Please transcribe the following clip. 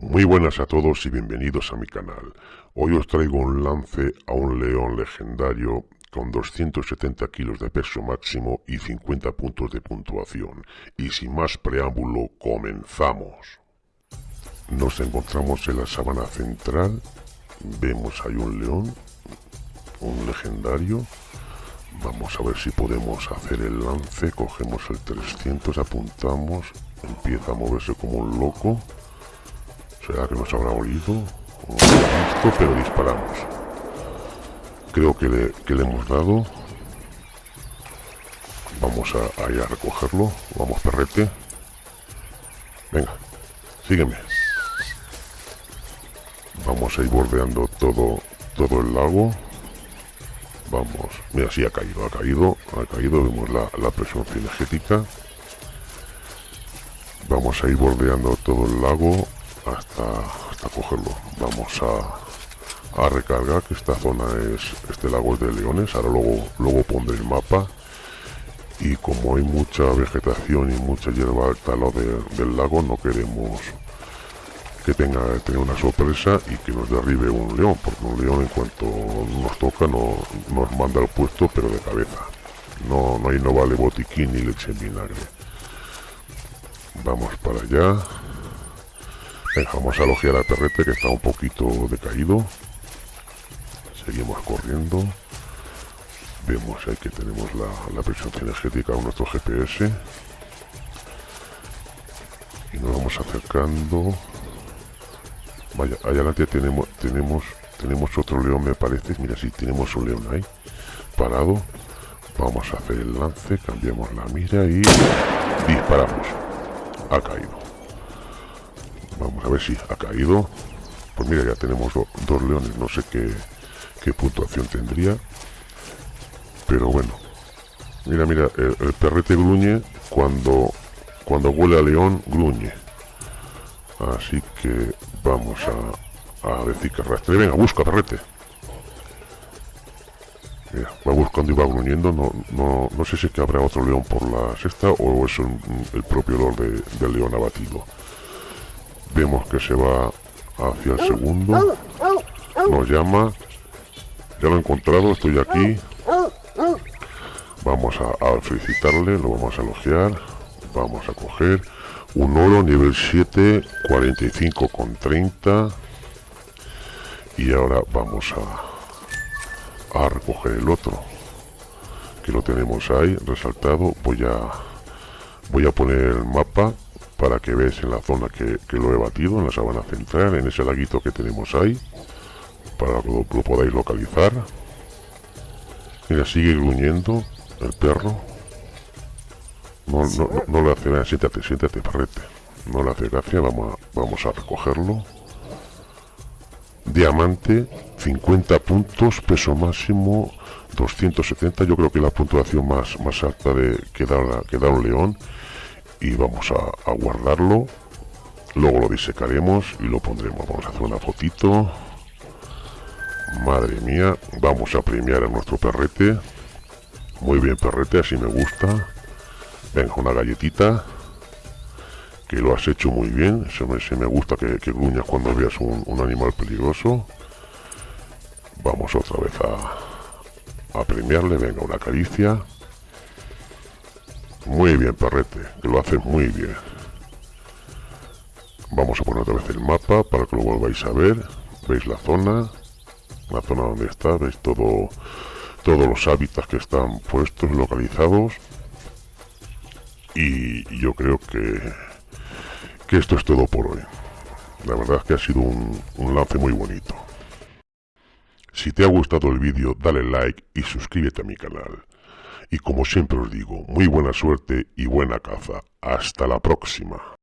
Muy buenas a todos y bienvenidos a mi canal. Hoy os traigo un lance a un león legendario con 270 kilos de peso máximo y 50 puntos de puntuación. Y sin más preámbulo, comenzamos. Nos encontramos en la sabana central. Vemos ahí un león, un legendario. Vamos a ver si podemos hacer el lance. Cogemos el 300, apuntamos. Empieza a moverse como un loco. Será que nos habrá oído. visto, pero disparamos. Creo que le, hemos dado. Vamos a, ir a recogerlo. Vamos, perrete. Venga, sígueme. Vamos a ir bordeando todo, todo el lago. Vamos, mira, sí ha caído, ha caído, ha caído, vemos la, la presión cinegética. Vamos a ir bordeando todo el lago hasta, cogerlo. Vamos a, a recargar, que esta zona es, este lago es de leones, ahora luego, luego pondré el mapa. Y como hay mucha vegetación y mucha hierba al lado del lago, no queremos que tenga tener una sorpresa y que nos derribe un león, porque un león en cuanto nos toca no, nos manda al puesto, pero de cabeza. No, no, hay, no vale botiquín ni leche en vinagre. Vamos para allá. Vamos a alojar al perrete que está un poquito decaído. Seguimos corriendo. Vemos ahí que tenemos la, la presión energética de nuestro GPS. Y nos vamos acercando. Vaya, allá adelante tenemos, tenemos, tenemos otro león me parece. Mira, si tenemos un león ahí. Parado. Vamos a hacer el lance, cambiamos la mira y disparamos. Ha caído. A ver si ha caído. Pues mira, ya tenemos dos leones. No sé qué, qué puntuación tendría. Pero bueno. Mira, mira, el, perrete gruñe cuando, cuando huele a león, gruñe. Así que vamos a, a decir que arrastre. Venga, busca, perrete. Va buscando y va gruñendo. No, no, no sé si es que habrá otro león por la sexta o es el propio olor de, del león abatido. Vemos que se va hacia el segundo. Nos llama. Ya lo he encontrado, estoy aquí. Vamos a, felicitarle, lo vamos a elogiar. Vamos a coger un oro nivel 7, 45 con 30. Y ahora vamos a, a recoger el otro. Que lo tenemos ahí resaltado. Voy a, voy a poner el mapa para que veáis en la zona que, lo he batido, en la sabana central, en ese laguito que tenemos ahí, para que lo, podáis localizar. Mira, sigue gruñendo el perro. No, no, le hace nada, siéntate, siéntate, parrete. No le hace gracia, vamos a, vamos a recogerlo. Diamante, 50 puntos, peso máximo 270, yo creo que la puntuación más, más alta de que da, que da un león y vamos a, guardarlo. Luego lo disecaremos y lo pondremos. Vamos a hacer una fotito. Madre mía vamos a premiar a nuestro perrete. Muy bien perrete así me gusta. Venga una galletita que lo has hecho muy bien. Se me, me gusta que, que, gruñas cuando veas un, un, animal peligroso. Vamos otra vez a, a premiarle. Venga una caricia muy bien, perrete, que lo hace muy bien. Vamos a poner otra vez el mapa para que lo volváis a ver. Veis la zona, la zona donde está, veis todo, todos los hábitats que están puestos, localizados. Y yo creo que, que esto es todo por hoy. La verdad es que ha sido un, un lance muy bonito. Si te ha gustado el vídeo, dale like y suscríbete a mi canal. Y como siempre os digo, muy buena suerte y buena caza. Hasta la próxima.